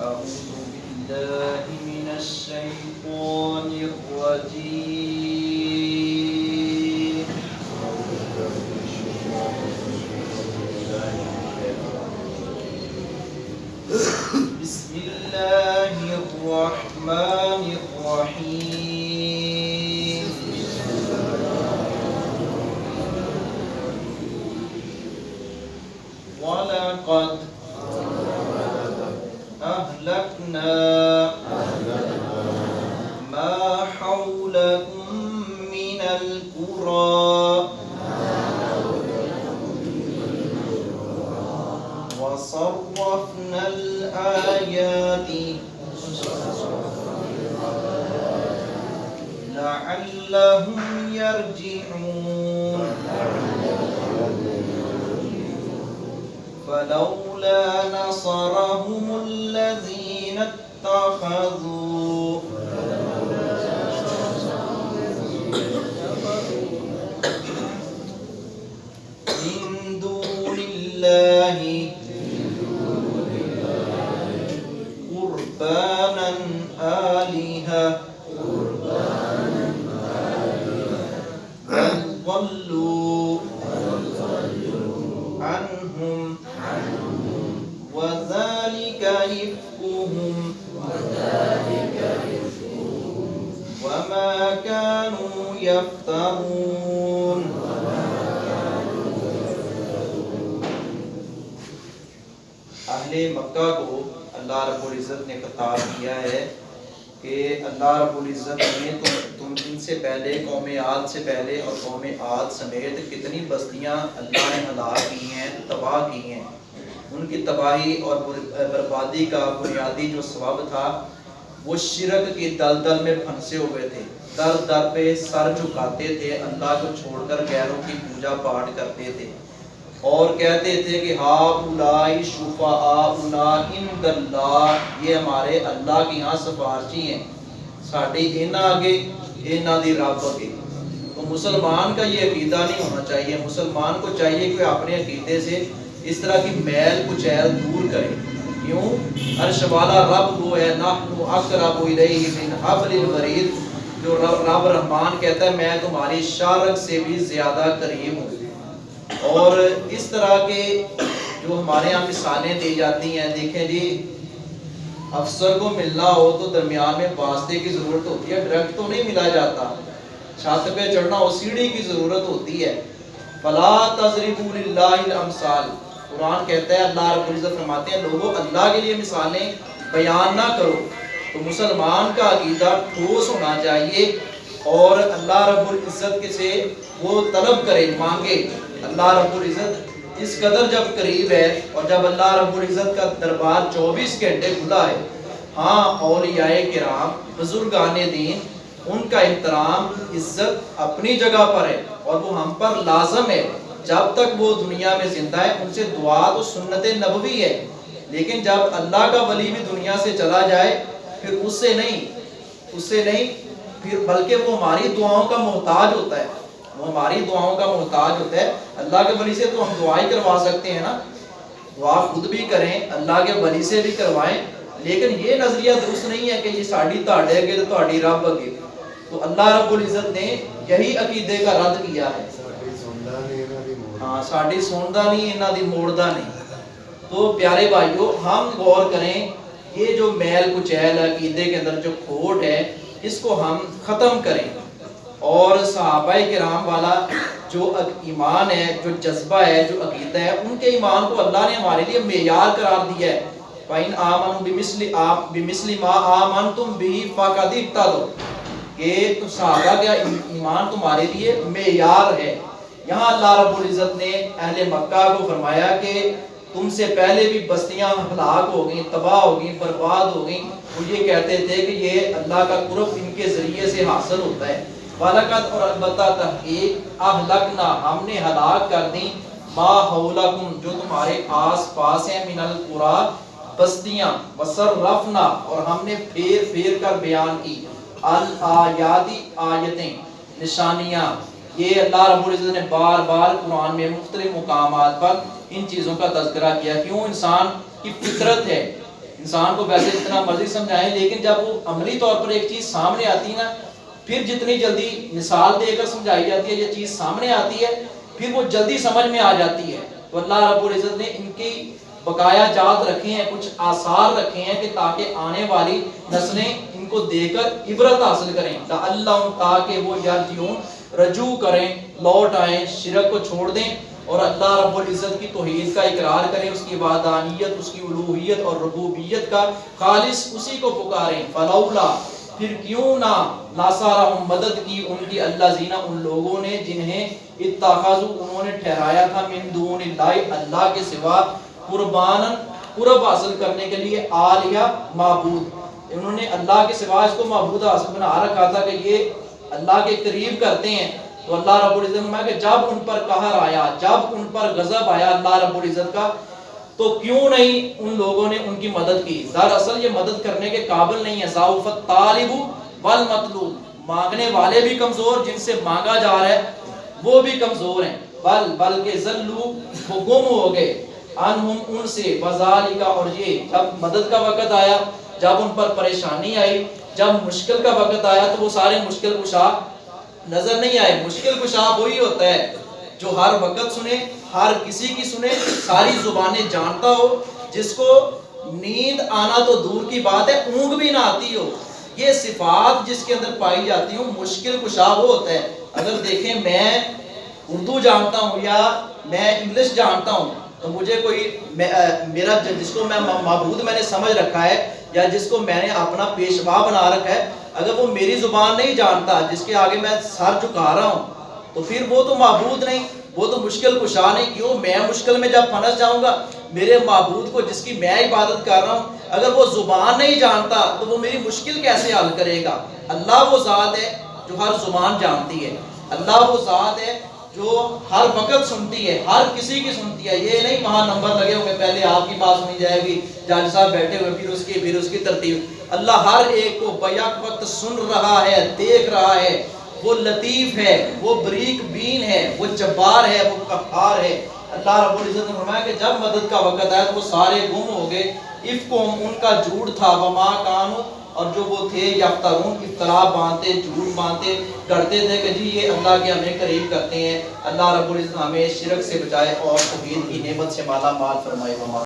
أعوذ بالله من الشيطان الرجيم. ولقد أهلكنا ما حولكم من القرى وصرفنا الآيات لعلهم يرجعون فلولا نصرهم الذين اتخذوا. من دون الله قربانا آلهة. ضلوا عنهم. يفترون اہل مکہ کو اللہ رب العزت نے خطاب کیا ہے کہ اللہ رب العزت نے تم تم ان سے پہلے، قوم عاد سے پہلے اور قوم عاد سمیت کتنی بستیاں اللہ نے ہلاک کی ہیں، تباہ کی ہیں۔ ان کی تباہی اور بربادی کا بنیادی جو سبب تھا، وہ شرک کی دلدل میں پھنسے ہوئے تھے۔ در در پہ سر جھکاتے تھے اللہ کو چھوڑ کر غیروں کی پوجا پاٹ کرتے تھے اور کہتے تھے کہ ہا اولائی شفاءنا عند اللہ یہ ہمارے اللہ کے یہاں سفارشی ہیں ساڈے انہاں آگے انہاں دی رب آگے تو مسلمان کا یہ عقیدہ نہیں ہونا چاہیے مسلمان کو چاہیے کہ اپنے عقیدے سے اس طرح کی میل کچیل دور کرے کیوں عرش والا رب وہ ہے نحن اقرب الیہ من حبل الورید جو رب, رب رحمان کہتا ہے میں تمہاری شارک سے بھی زیادہ قریب ہوں۔ اور اس طرح کے جو ہمارے یہاں مثالیں دی جاتی ہیں دیکھیں جی افسر کو ملنا ہو تو درمیان میں واسطے کی ضرورت ہوتی ہے ڈائریکٹ تو نہیں ملا جاتا۔ چھت پہ چڑھنا ہو سیڑھی کی ضرورت ہوتی ہے۔ فلا تضربوا للہ الامثال۔ قرآن کہتا ہے اللہ رب العزت فرماتے ہیں لوگوں اللہ کے لیے مثالیں بیان نہ کرو۔ تو مسلمان کا عقیدہ ٹھوس ہونا چاہیے اور اللہ رب العزت کے سے وہ طلب کرے مانگے اللہ رب العزت اس قدر جب قریب ہے اور جب اللہ رب العزت کا دربار چوبیس گھنٹے کھلا ہے ہاں اولیاء کرام، بزرگان دین، ان کا احترام، عزت اپنی جگہ پر ہے اور وہ ہم پر لازم ہے۔ جب تک وہ دنیا میں زندہ ہے، ان سے دعا تو سنت نبوی ہے۔ لیکن جب اللہ کا ولی بھی دنیا سے چلا جائے پھر اس سے نہیں، اس سے نہیں، پھر بلکہ وہ ہماری دعاؤں کا محتاج ہوتا ہے۔ وہ ہماری دعاؤں کا محتاج ہوتا ہے۔ اللہ کے ولی سے تو ہم دعائیں کروا سکتے ہیں نا۔ دعا خود بھی کریں، اللہ کے ولی سے بھی کروائیں۔ لیکن یہ نظریہ درست نہیں ہے کہ یہ ساڑی تاڑے اگے تو تاڑی رب اگے۔ تو اللہ رب العزت نے یہی عقیدے کا رد کیا ہے۔ ہاں ساڑی سوندا نہیں، انہاں دی موڑدا نہیں۔ تو پیارے بھائیو، ہم غور کریں یہ جو میل کچیل عقیدے کے اندر جو کھوٹ ہے، اس کو ہم ختم کریں۔ اور صحابہ کرام والا جو ایمان ہے، جو جذبہ ہے، جو عقیدہ ہے، ان کے ایمان کو اللہ نے ہمارے لیے معیار قرار دیا ہے۔ فَإِنْ آمَنُوا بِمِثْلِ آم بِمِثْلِ مَا آمَنْتُمْ بِهِ فَقَدْ اِبْتَدُوا کہ تو صحابہ کا ایمان تمہارے لیے معیار ہے۔ یہاں اللہ رب العزت نے اہل مکہ کو فرمایا کہ تم سے پہلے بھی بستیاں ہلاک ہو گئیں، تباہ ہو گئیں، برباد ہو گئیں۔ وہ یہ کہتے تھے کہ یہ اللہ کا قرب ان کے ذریعے سے حاصل ہوتا ہے۔ فلکت اور البتہ تحقیق اہلکنا ہم نے ہلاک کر دی۔ ما حولکم، جو تمہارے آس پاس ہیں، من القرا، بستیاں۔ وصرفنا، اور ہم نے پھیر پھیر کر بیان کی۔ الایاتی آیتیں، نشانیاں۔ یہ اللہ رب العزت نے بار بار قرآن میں مختلف مقامات پر ان چیزوں کا تذکرہ کیا کیوں انسان کی فطرت ہے۔ انسان کو ویسے اتنا مرضی سمجھائیں لیکن جب وہ عملی طور پر ایک چیز سامنے آتی ہے نا، پھر جتنی جلدی مثال دے کر سمجھائی جاتی ہے، یہ چیز سامنے آتی ہے، پھر وہ جلدی سمجھ میں آ جاتی ہے۔ تو اللہ رب العزت نے ان کی بقایا جات رکھے ہیں، کچھ آثار رکھے ہیں کہ تاکہ آنے والی نسلیں ان کو دے کر عبرت حاصل کریں۔ اللہ تاکہ وہ یرجعون، رجوع کریں، لوٹ آئیں، شرک کو چھوڑ دیں۔ اور اللہ رب العزت کی توحید کا اقرار کریں، اس کی وعدانیت اس کی الوحیت اور ربوبیت کا خالص اسی کو پکاریں۔ فلولا، پھر کیوں نہ ناصارہم مدد کی ان کی اللہ زینہ ان لوگوں نے جنہیں اتخاذو، انہوں نے ٹھہرایا تھا من دون اللہ اللہ کے سوا قربان قرب حاصل کرنے کے لیے آلیہ معبود۔ انہوں نے اللہ کے سوا اس کو معبود حاصل بنا رکھا تھا کہ یہ اللہ کے قریب کرتے ہیں۔ تو اللہ رب العزت میں کہ جب ان پر قہر آیا، جب ان پر غضب آیا اللہ رب العزت کا، تو کیوں نہیں ان لوگوں نے ان کی مدد کی؟ دراصل یہ مدد کرنے کے قابل نہیں ہے۔ ضعفت طالب والمطلوب۔ مانگنے والے بھی کمزور، جن سے مانگا جا رہا ہے، وہ بھی کمزور ہیں۔ بل، بلکہ ذلو، وہ گم ہو گئے۔ انہم ان سے وزالکا اور یہ جب مدد کا وقت آیا، جب ان پر پریشانی آئی، جب مشکل کا وقت آیا، تو وہ سارے مشکل کشا نظر نہیں آئے، مشکل کشا وہی ہوتا ہے جو ہر وقت سنے، ہر کسی کی سنے، ساری زبانیں جانتا ہو، جس کو نیند آنا تو دور کی بات ہے، اونگ بھی نہ آتی ہو۔ یہ صفات جس کے اندر پائی جاتی ہوں، مشکل کشا وہ ہوتا ہے۔ اگر دیکھیں، میں اردو جانتا ہوں یا میں انگلش جانتا ہوں، تو مجھے کوئی میرا جس کو میں معبود میں نے سمجھ رکھا ہے یا جس کو میں نے اپنا پیشوا بنا رکھا ہے، اگر وہ میری زبان نہیں جانتا، جس کے آگے میں سر چکا رہا ہوں، تو پھر وہ تو معبود نہیں، وہ تو مشکل کشا نہیں، کیوں؟ میں مشکل میں جب پھنس جاؤں گا، میرے معبود کو جس کی میں عبادت کر رہا ہوں، اگر وہ زبان نہیں جانتا، تو وہ میری مشکل کیسے حل کرے گا؟ اللہ وہ ذات ہے جو ہر زبان جانتی ہے۔ اللہ وہ ذات ہے جو ہر وقت سنتی ہے، ہر کسی کی سنتی ہے، یہ نہیں وہاں نمبر لگے ہوئے پہلے آپ کی بات سنی جائے گی جج صاحب بیٹھے ہوئے، پھر اس کی، پھر اس کی ترتیب۔ اللہ ہر ایک کو بیک وقت سن رہا ہے، دیکھ رہا ہے۔ وہ لطیف ہے، وہ بریک بین ہے، وہ جبار ہے، وہ قہار ہے۔ اللہ رب العزت نے فرمایا کہ جب مدد کا وقت آیا تو وہ سارے گم ہو گئے۔ افکم ان کا جھوٹ تھا۔ وما کانو اور جو وہ تھے یفترون افترا باندھتے، جھوٹ باندھتے کرتے تھے کہ جی یہ اللہ کے ہمیں قریب کرتے ہیں۔ اللہ رب العزت ہمیں شرک سے بچائے اور توحید کی نعمت سے مالا مال فرمائے۔